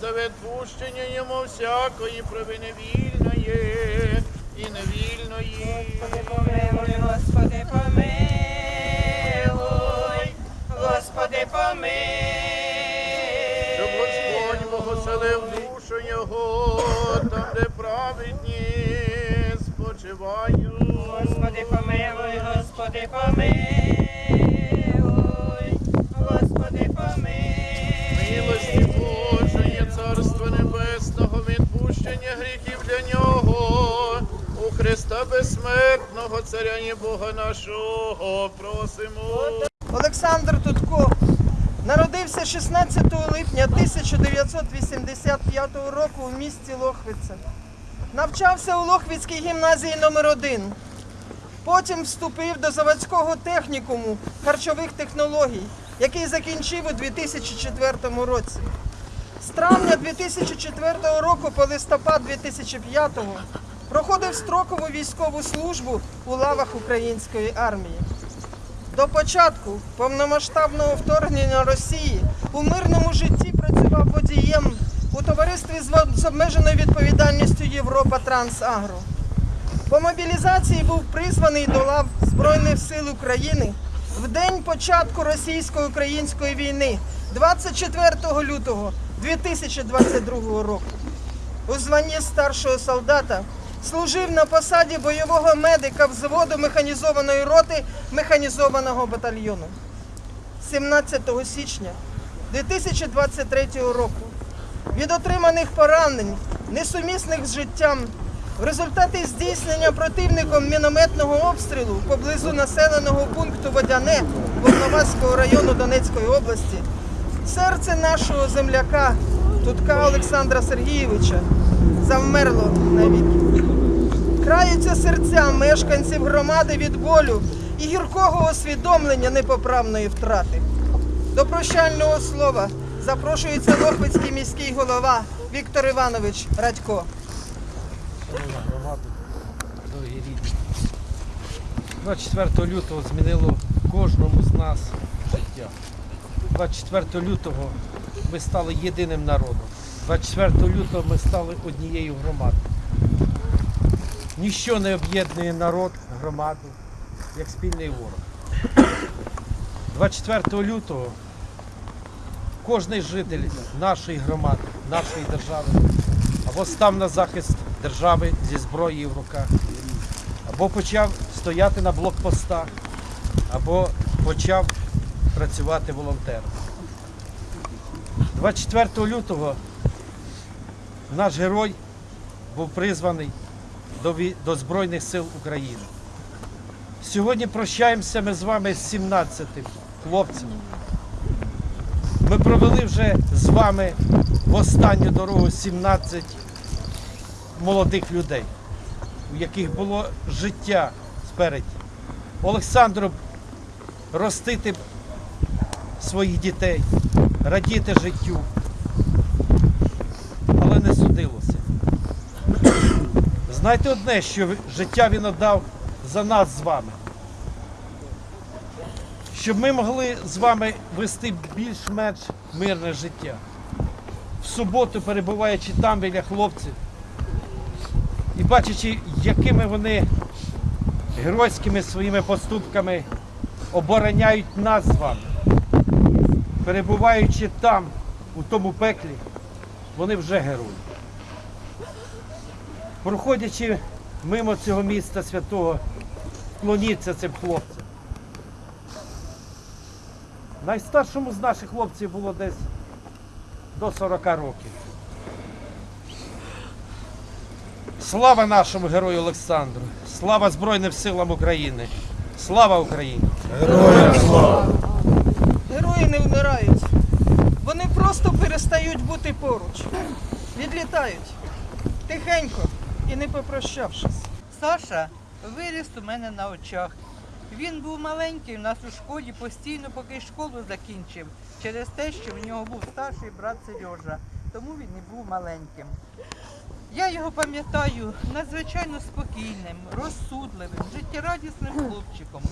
за відпущення йому всякої провини вільної і невільної. Господи, помилуй, Господи, помилуй. Господи, помилуй. Щоб Господь благословив душу його, там, де праведні спочивають. Господи, помилуй, Господи, помилуй. Господи, помилуй. Христа безсмертного, Царя і Бога нашого, просимо. Олександр Тутко народився 16 липня 1985 року у місті Лохвице. Навчався у Лохвицькій гімназії номер 1 Потім вступив до заводського технікуму харчових технологій, який закінчив у 2004 році. З травня 2004 року по листопад 2005 проходив строкову військову службу у лавах української армії. До початку повномасштабного вторгнення Росії у мирному житті працював водієм у товаристві з обмеженою відповідальністю Європа Трансагро. По мобілізації був призваний до лав Збройних сил України в день початку російсько-української війни 24 лютого 2022 року. У званні старшого солдата служив на посаді бойового медика взводу механізованої роти механізованого батальйону. 17 січня 2023 року від отриманих поранень, несумісних з життям, в результаті здійснення противником мінометного обстрілу поблизу населеного пункту Водяне Волноваського району Донецької області, серце нашого земляка Тутка Олександра Сергійовича завмерло навіки. Краються серця мешканців громади від болю і гіркого усвідомлення непоправної втрати. До прощального слова запрошується Лохвицький міський голова Віктор Іванович Радько. Шановна громада, дорогі рідні. 24 лютого змінило кожному з нас життя. 24 лютого ми стали єдиним народом. 24 лютого ми стали однією громадою. Ніщо не об'єднує народ, громаду, як спільний ворог. 24 лютого кожний житель нашої громади, нашої держави або став на захист держави зі зброєю в руках, або почав стояти на блокпостах, або почав працювати волонтером. 24 лютого наш герой був призваний до, до Збройних сил України. Сьогодні прощаємося ми з вами з 17 хлопцем. Ми провели вже з вами в останню дорогу 17 молодих людей, у яких було життя спереді. Олександру ростити своїх дітей, радіти життю, але не. Знайте одне, що життя він віддав за нас з вами. Щоб ми могли з вами вести більш-менш мирне життя. В суботу, перебуваючи там біля хлопців, і бачачи, якими вони геройськими своїми поступками обороняють нас з вами, перебуваючи там, у тому пеклі, вони вже герої. Проходячи мимо цього міста святого, вклоніться цим хлопцям. Найстаршому з наших хлопців було десь до 40 років. Слава нашому герою Олександру! Слава Збройним силам України! Слава Україні! Герої не вмирають. Вони просто перестають бути поруч. Відлітають. Тихенько і не попрощавшись. Саша виріс у мене на очах. Він був маленький у нас у школі постійно, поки школу закінчив, через те, що в нього був старший брат Сережа, тому він і був маленьким. Я його пам'ятаю надзвичайно спокійним, розсудливим, життєрадісним хлопчиком.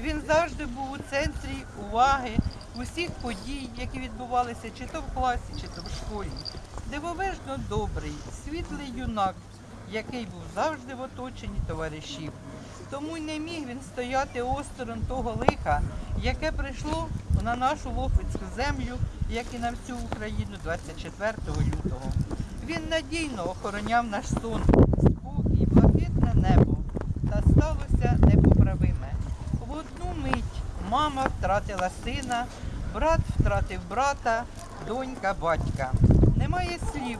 Він завжди був у центрі уваги усіх подій, які відбувалися чи то в класі, чи то в школі. Дивовижно добрий, світлий юнак, який був завжди в оточенні товаришів. Тому й не міг він стояти осторонь того лиха, яке прийшло на нашу Лохвицьку землю, як і на всю Україну 24 лютого. Він надійно охороняв наш сон, спокій, блакитне небо. Та сталося непоправиме. В одну мить мама втратила сина, брат втратив брата, донька батька. Немає слів,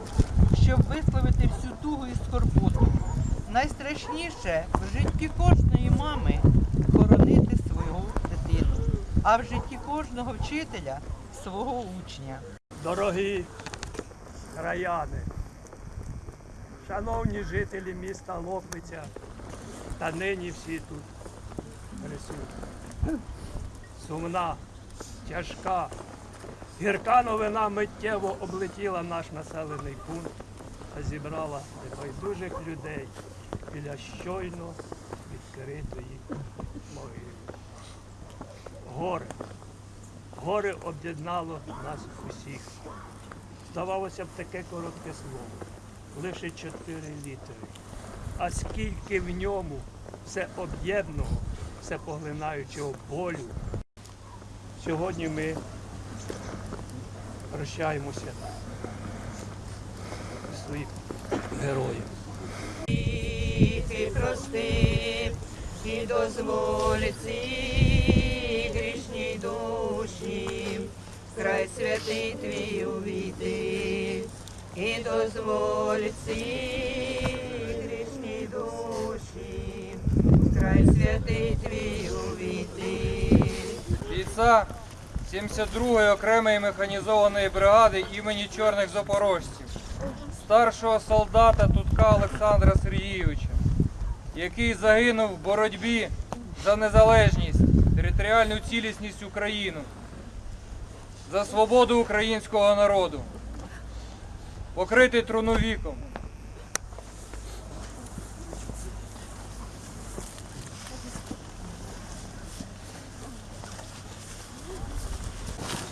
щоб висловити всю тугу і скорботу. Найстрашніше в житті кожної мами хоронити свою дитину, а в житті кожного вчителя свого учня. Дорогі краяни, шановні жителі міста Лохвиця та нині всі тут присутні. Сумна, тяжка, гірка новина миттєво облетіла наш населений пункт зібрала небайдужих людей біля щойно відкритої могили. Горе. Горе об'єднало нас усіх. Здавалося б, таке коротке слово, лише чотири літери. А скільки в ньому все об'єднаного, все поглинаючого болю. Сьогодні ми прощаємося своїх героїв. Гріхи прости, і дозволь ці грішній душі, край святий твій увійти, і дозволь ці грішній душі, край святий твій увійти. бійця 72-ї окремої механізованої бригади імені Чорних Запорожців, старшого солдата Тутка Олександра Сергійовича, який загинув в боротьбі за незалежність, територіальну цілісність України, за свободу українського народу, покритий труновіком.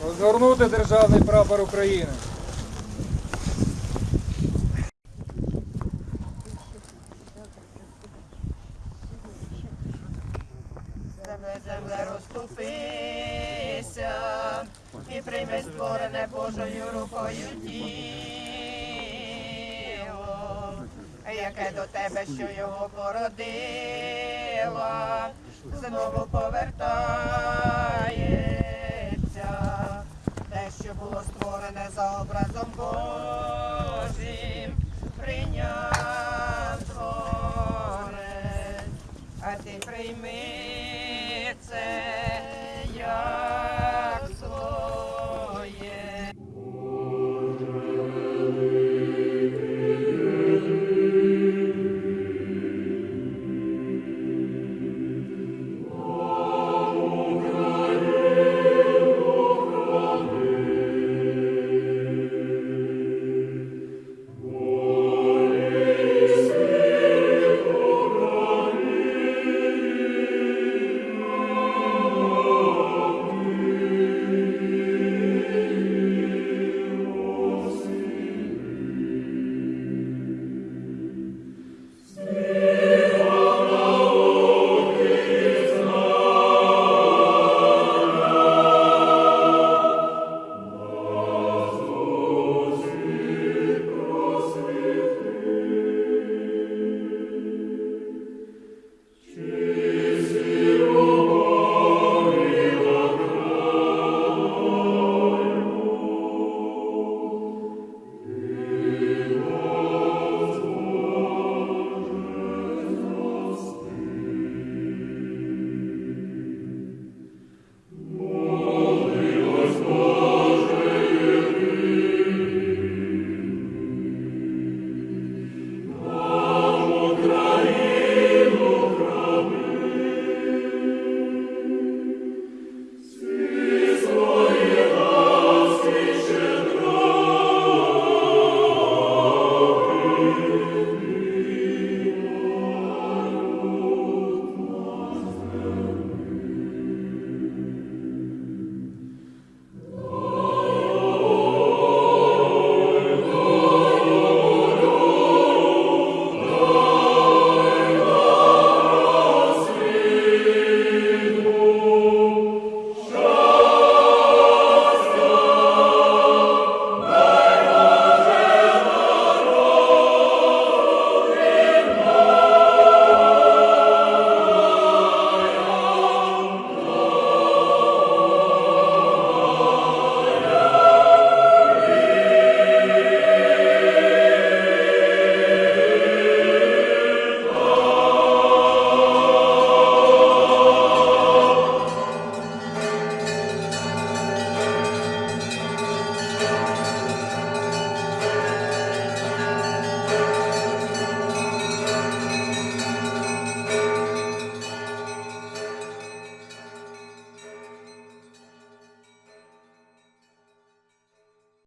Розгорнути державний прапор України. Земле, земле, розступися і прийми створене Божою рукою тіло, яке до тебе, що його породила, знову повертається те, що було створене за образом Божим.